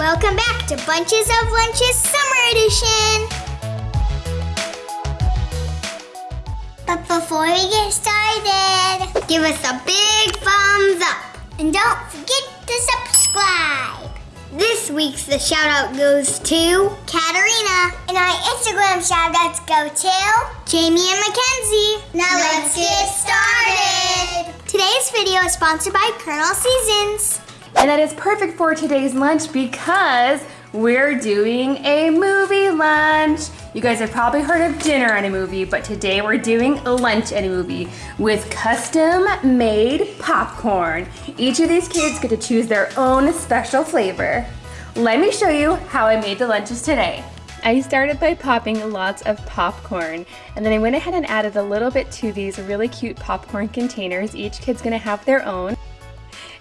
Welcome back to Bunches of Lunches Summer Edition. But before we get started, give us a big thumbs up. And don't forget to subscribe. This week's the shout out goes to Katarina. And our Instagram shout outs go to Jamie and Mackenzie. Now let's get started. Today's video is sponsored by Kernel Season's. And that is perfect for today's lunch because we're doing a movie lunch. You guys have probably heard of dinner and a movie, but today we're doing lunch and a movie with custom made popcorn. Each of these kids get to choose their own special flavor. Let me show you how I made the lunches today. I started by popping lots of popcorn and then I went ahead and added a little bit to these really cute popcorn containers. Each kid's gonna have their own.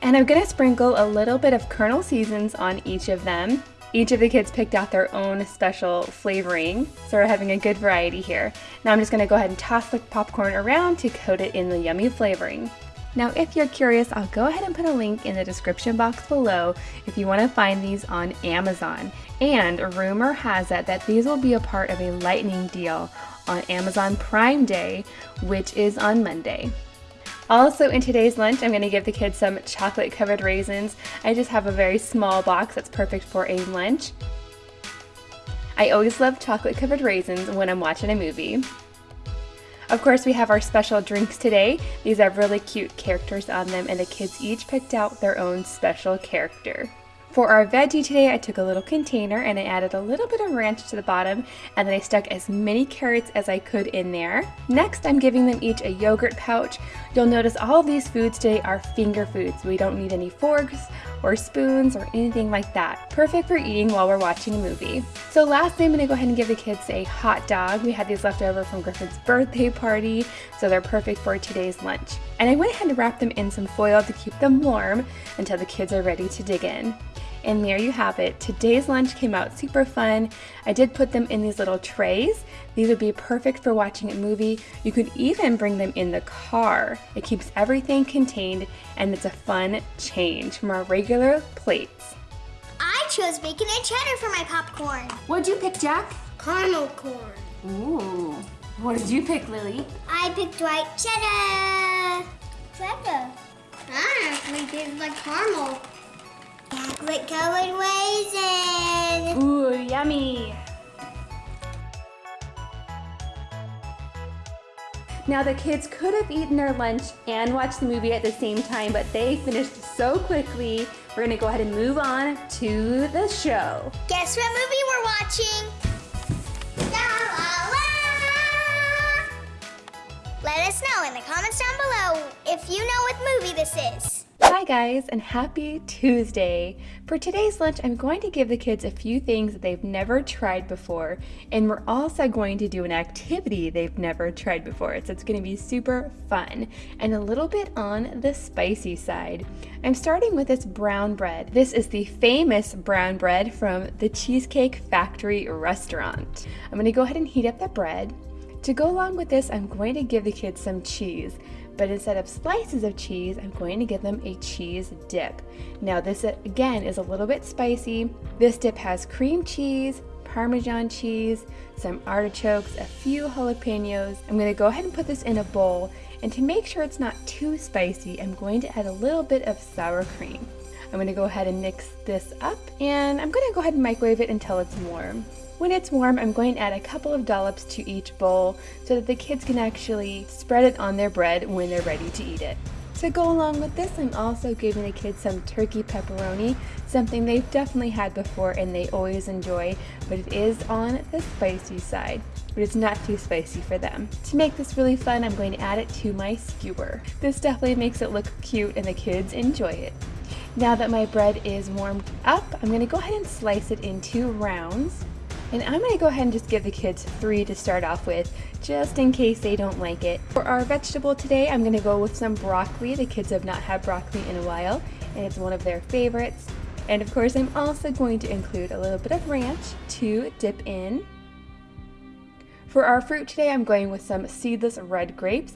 And I'm gonna sprinkle a little bit of Kernel Season's on each of them. Each of the kids picked out their own special flavoring, so we're having a good variety here. Now I'm just gonna go ahead and toss the popcorn around to coat it in the yummy flavoring. Now if you're curious, I'll go ahead and put a link in the description box below if you want to find these on Amazon. And rumor has it that these will be a part of a lightning deal on Amazon Prime Day, which is on Monday. Also in today's lunch, I'm gonna give the kids some chocolate covered raisins. I just have a very small box that's perfect for a lunch. I always love chocolate covered raisins when I'm watching a movie. Of course, we have our special drinks today. These have really cute characters on them and the kids each picked out their own special character. For our veggie today, I took a little container and I added a little bit of ranch to the bottom and then I stuck as many carrots as I could in there. Next, I'm giving them each a yogurt pouch. You'll notice all these foods today are finger foods. We don't need any forks or spoons or anything like that. Perfect for eating while we're watching a movie. So lastly, I'm gonna go ahead and give the kids a hot dog. We had these left over from Griffin's birthday party, so they're perfect for today's lunch. And I went ahead and wrapped them in some foil to keep them warm until the kids are ready to dig in. And there you have it. Today's lunch came out super fun. I did put them in these little trays. These would be perfect for watching a movie. You could even bring them in the car. It keeps everything contained and it's a fun change from our regular plates. I chose bacon and cheddar for my popcorn. What'd you pick, Jack? Caramel corn. Ooh. What did you pick, Lily? I picked white cheddar. Cheddar. Ah, it tastes like caramel. Chocolate covered raisin. Ooh, yummy. Now the kids could have eaten their lunch and watched the movie at the same time, but they finished so quickly. We're gonna go ahead and move on to the show. Guess what movie we're watching? La, la, la. Let us know in the comments down below if you know what movie this is. Guys and happy Tuesday. For today's lunch I'm going to give the kids a few things that they've never tried before and we're also going to do an activity they've never tried before so it's going to be super fun and a little bit on the spicy side. I'm starting with this brown bread. This is the famous brown bread from the Cheesecake Factory restaurant. I'm going to go ahead and heat up the bread. To go along with this I'm going to give the kids some cheese but instead of slices of cheese, I'm going to give them a cheese dip. Now this again is a little bit spicy. This dip has cream cheese, Parmesan cheese, some artichokes, a few jalapenos. I'm going to go ahead and put this in a bowl and to make sure it's not too spicy, I'm going to add a little bit of sour cream. I'm going to go ahead and mix this up and I'm going to go ahead and microwave it until it's warm. When it's warm, I'm going to add a couple of dollops to each bowl so that the kids can actually spread it on their bread when they're ready to eat it. To go along with this, I'm also giving the kids some turkey pepperoni, something they've definitely had before and they always enjoy, but it is on the spicy side, but it's not too spicy for them. To make this really fun, I'm going to add it to my skewer. This definitely makes it look cute and the kids enjoy it. Now that my bread is warmed up, I'm going to go ahead and slice it into rounds. And I'm going to go ahead and just give the kids three to start off with, just in case they don't like it. For our vegetable today, I'm going to go with some broccoli. The kids have not had broccoli in a while, and it's one of their favorites. And of course, I'm also going to include a little bit of ranch to dip in. For our fruit today, I'm going with some seedless red grapes.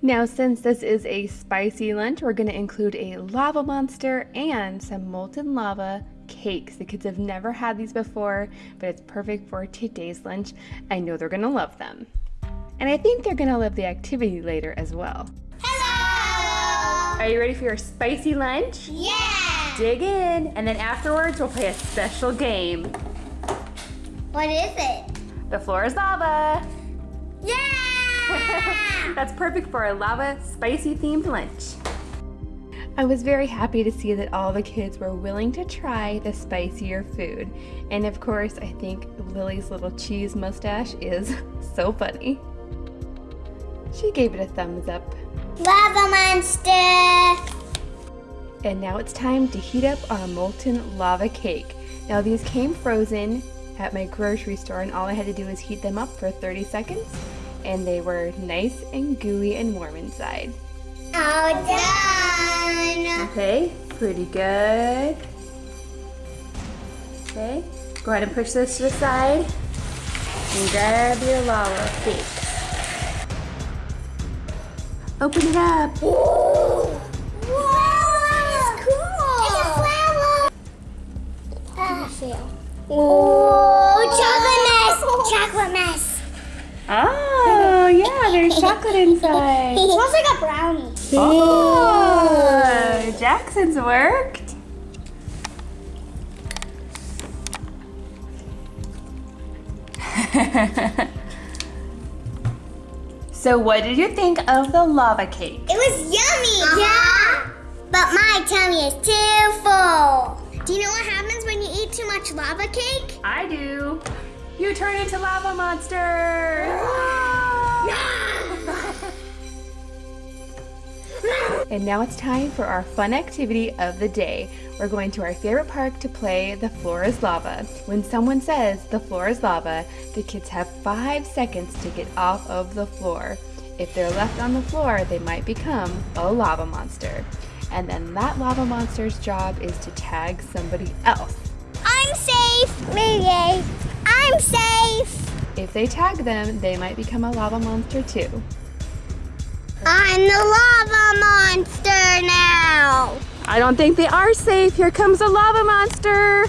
Now, since this is a spicy lunch, we're going to include a lava monster and some molten lava cakes. The kids have never had these before, but it's perfect for today's lunch. I know they're gonna love them. And I think they're gonna love the activity later as well. Hello! Are you ready for your spicy lunch? Yeah! Dig in, and then afterwards we'll play a special game. What is it? The floor is lava. Yeah! That's perfect for a lava spicy themed lunch. I was very happy to see that all the kids were willing to try the spicier food. And of course, I think Lily's little cheese mustache is so funny. She gave it a thumbs up. Lava monster! And now it's time to heat up our molten lava cake. Now these came frozen at my grocery store and all I had to do was heat them up for 30 seconds and they were nice and gooey and warm inside. Oh, all done! Okay, pretty good. Okay, go ahead and push this to the side and grab your lava cake. Open it up. Whoa! Wow, cool! It's a flower! Oh. oh, chocolate mess! Chocolate mess! Oh, yeah, there's chocolate inside. It smells like a brownie. Oh, Jackson's worked. so what did you think of the lava cake? It was yummy! Yeah! But my tummy is too full. Do you know what happens when you eat too much lava cake? I do. You turn into lava monster. And now it's time for our fun activity of the day. We're going to our favorite park to play The Floor is Lava. When someone says the floor is lava, the kids have five seconds to get off of the floor. If they're left on the floor, they might become a lava monster. And then that lava monster's job is to tag somebody else. I'm safe! Maybe. I'm safe! If they tag them, they might become a lava monster too. I'm the lava monster now! I don't think they are safe. Here comes a lava monster.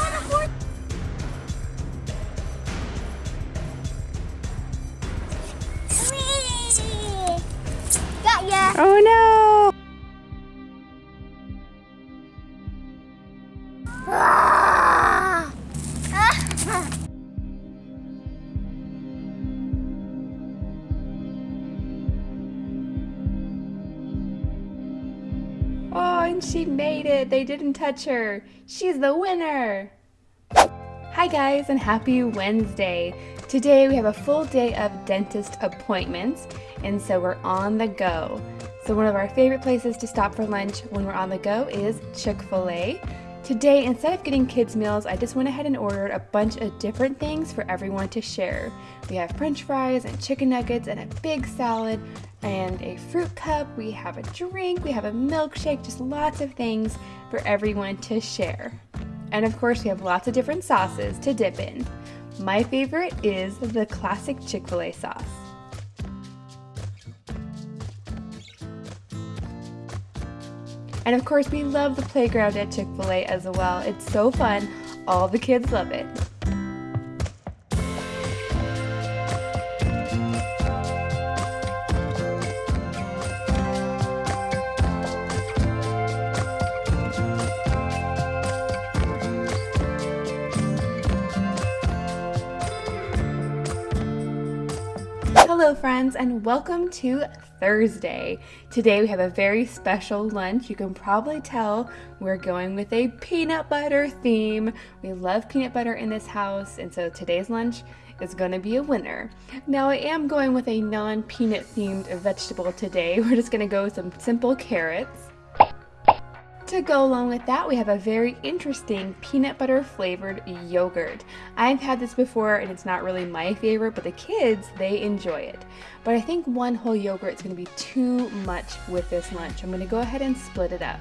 Oh, and she made it. They didn't touch her. She's the winner. Hi guys and happy Wednesday. Today we have a full day of dentist appointments and so we're on the go. So one of our favorite places to stop for lunch when we're on the go is Chick-fil-A. Today, instead of getting kids meals, I just went ahead and ordered a bunch of different things for everyone to share. We have french fries and chicken nuggets and a big salad and a fruit cup. We have a drink, we have a milkshake, just lots of things for everyone to share. And of course, we have lots of different sauces to dip in. My favorite is the classic Chick-fil-A sauce. And of course, we love the playground at Chick fil A as well. It's so fun. All the kids love it. Hello, friends, and welcome to Thursday. Today we have a very special lunch. You can probably tell we're going with a peanut butter theme. We love peanut butter in this house, and so today's lunch is going to be a winner. Now, I am going with a non peanut themed vegetable today. We're just going to go with some simple carrots. To go along with that, we have a very interesting peanut butter flavored yogurt. I've had this before and it's not really my favorite, but the kids, they enjoy it. But I think one whole yogurt is going to be too much with this lunch. I'm going to go ahead and split it up.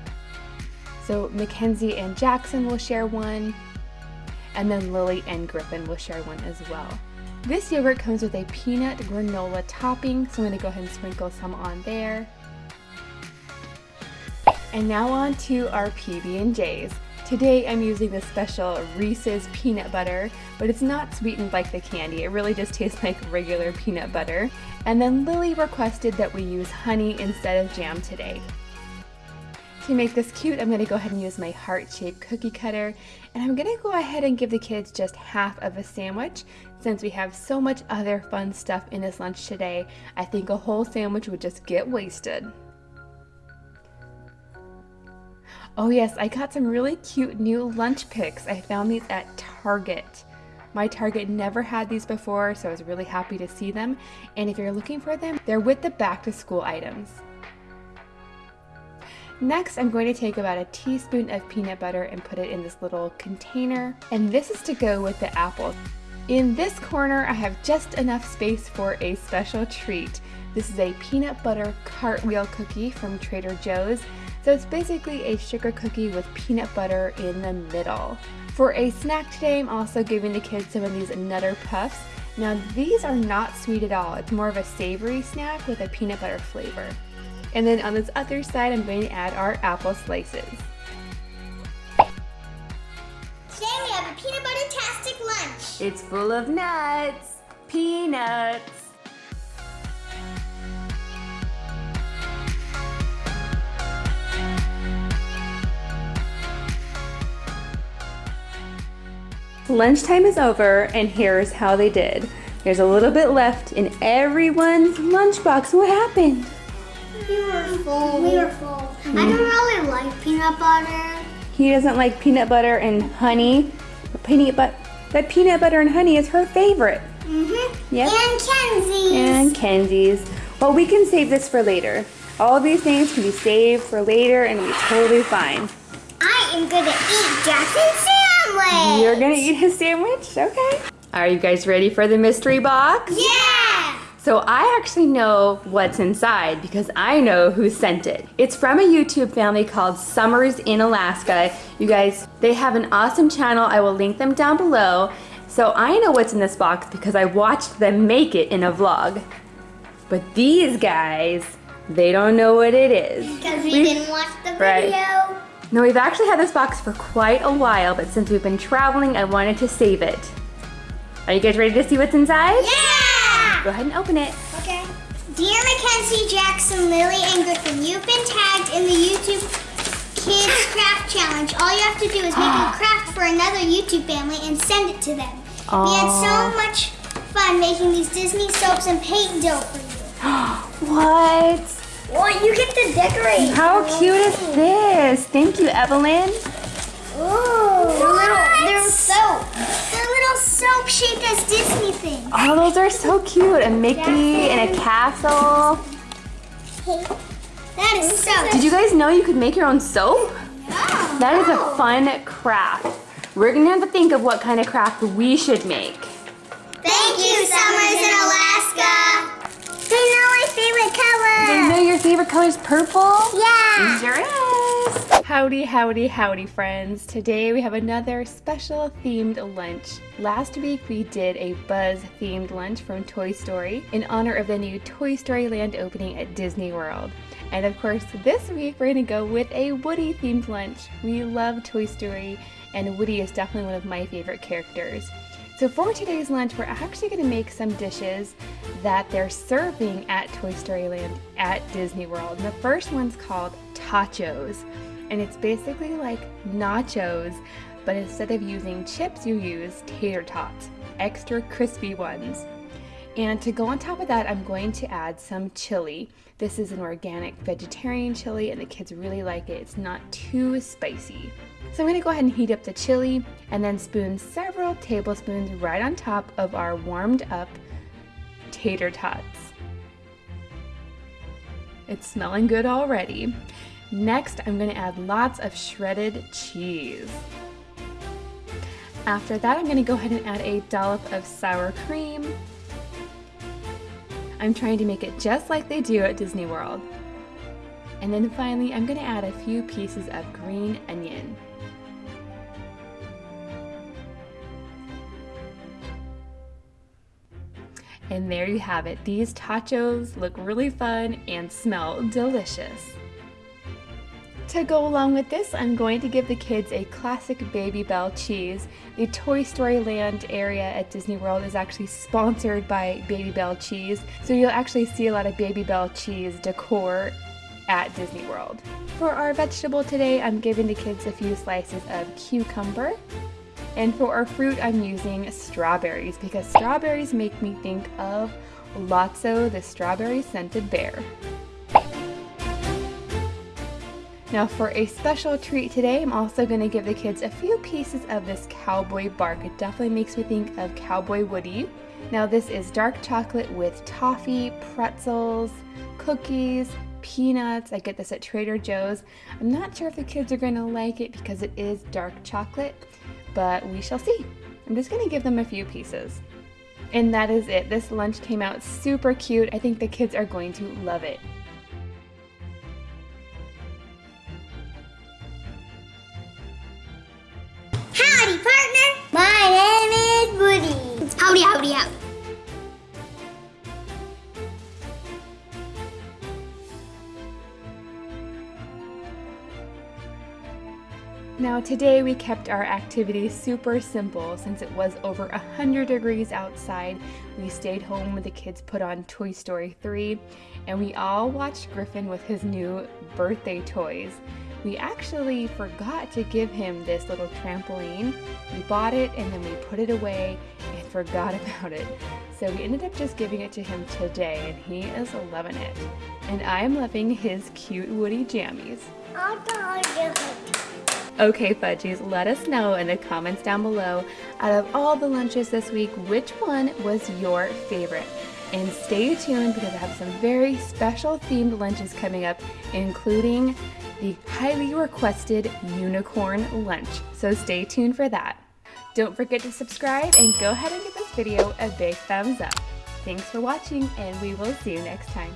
So Mackenzie and Jackson will share one, and then Lily and Griffin will share one as well. This yogurt comes with a peanut granola topping, so I'm gonna go ahead and sprinkle some on there. And now on to our PB&Js. Today I'm using the special Reese's peanut butter, but it's not sweetened like the candy. It really just tastes like regular peanut butter. And then Lily requested that we use honey instead of jam today. To make this cute, I'm gonna go ahead and use my heart-shaped cookie cutter, and I'm gonna go ahead and give the kids just half of a sandwich. Since we have so much other fun stuff in this lunch today, I think a whole sandwich would just get wasted. Oh yes, I got some really cute new lunch picks. I found these at Target. My Target never had these before, so I was really happy to see them. And if you're looking for them, they're with the back to school items. Next, I'm going to take about a teaspoon of peanut butter and put it in this little container. And this is to go with the apples. In this corner, I have just enough space for a special treat. This is a peanut butter cartwheel cookie from Trader Joe's. So it's basically a sugar cookie with peanut butter in the middle. For a snack today, I'm also giving the kids some of these Nutter Puffs. Now these are not sweet at all. It's more of a savory snack with a peanut butter flavor. And then on this other side, I'm going to add our apple slices. Today we have a peanut butter-tastic lunch. It's full of nuts, peanuts, Lunchtime is over and here's how they did. There's a little bit left in everyone's lunchbox. What happened? We were full. We were full. I don't really like peanut butter. He doesn't like peanut butter and honey. Peanut but that peanut butter and honey is her favorite. Mm-hmm. Yep. And Kenzie's. And Kenzie's. Well, we can save this for later. All these things can be saved for later and be totally fine. I am gonna eat Jackson's sandwich. You're gonna eat his sandwich? Okay. Are you guys ready for the mystery box? Yeah. So I actually know what's inside because I know who sent it. It's from a YouTube family called Summers in Alaska. You guys, they have an awesome channel. I will link them down below. So I know what's in this box because I watched them make it in a vlog. But these guys, they don't know what it is. Because we We've- didn't watch the video. Right. Video. No, we've actually had this box for quite a while, but since we've been traveling, I wanted to save it. Are you guys ready to see what's inside? Yeah. Go ahead and open it. Okay. Dear Mackenzie, Jackson, Lily, and Griffin, you've been tagged in the YouTube Kids Craft Challenge. All you have to do is make a craft for another YouTube family and send it to them. We had so much fun making these Disney soaps and paint dough for you. What? Well, you get to decorate. How cute is this? Thank you, Evelyn. Ooh. They're little, they're soap. They're little soap shaped as Disney things. Oh, those are so cute. A Mickey and a castle. That is so Did you guys know you could make your own soap? Oh, That is wow. a fun craft. We're gonna have to think of what kind of craft we should make. Thank you, Summers in Alaska. They know my favorite color. know your favorite color is purple. Yeah. Sure is. Howdy, howdy, howdy, friends. Today we have another special themed lunch. Last week we did a Buzz themed lunch from Toy Story in honor of the new Toy Story Land opening at Disney World. And of course, this week we're gonna go with a Woody themed lunch. We love Toy Story, and Woody is definitely one of my favorite characters. So for today's lunch, we're actually going to make some dishes that they're serving at Toy Story Land at Disney World. And the first one's called tachos, and it's basically like nachos, but instead of using chips, you use tater tots, extra crispy ones. And to go on top of that, I'm going to add some chili. This is an organic vegetarian chili, and the kids really like it. It's not too spicy. So I'm going to go ahead and heat up the chili and then spoon several tablespoons right on top of our warmed up tater tots. It's smelling good already. Next, I'm going to add lots of shredded cheese. After that, I'm going to go ahead and add a dollop of sour cream. I'm trying to make it just like they do at Disney World. And then finally, I'm going to add a few pieces of green onion. And there you have it. These tachos look really fun and smell delicious. To go along with this, I'm going to give the kids a classic Babybel cheese. The Toy Story Land area at Disney World is actually sponsored by Babybel cheese, so you'll actually see a lot of Babybel cheese decor at Disney World. For our vegetable today, I'm giving the kids a few slices of cucumber. And for our fruit, I'm using strawberries because strawberries make me think of Lotso the strawberry scented bear. Now for a special treat today, I'm also going to give the kids a few pieces of this cowboy bark. It definitely makes me think of Cowboy Woody. Now this is dark chocolate with toffee, pretzels, cookies, peanuts. I get this at Trader Joe's. I'm not sure if the kids are going to like it because it is dark chocolate, but we shall see. I'm just to give them a few pieces. And that is it. This lunch came out super cute. I think the kids are going to love it. Now today we kept our activity super simple since it was over 100 degrees outside. We stayed home with the kids put on Toy Story 3 and we all watched Griffin with his new birthday toys. We actually forgot to give him this little trampoline. We bought it and then we put it away and forgot about it. So we ended up just giving it to him today and he is loving it. And I'm loving his cute Woody jammies. Okay, Fudgies, let us know in the comments down below, out of all the lunches this week, which one was your favorite? And stay tuned because I have some very special themed lunches coming up, including the highly requested unicorn lunch. So stay tuned for that. Don't forget to subscribe and go ahead and give this video a big thumbs up. Thanks for watching and we will see you next time.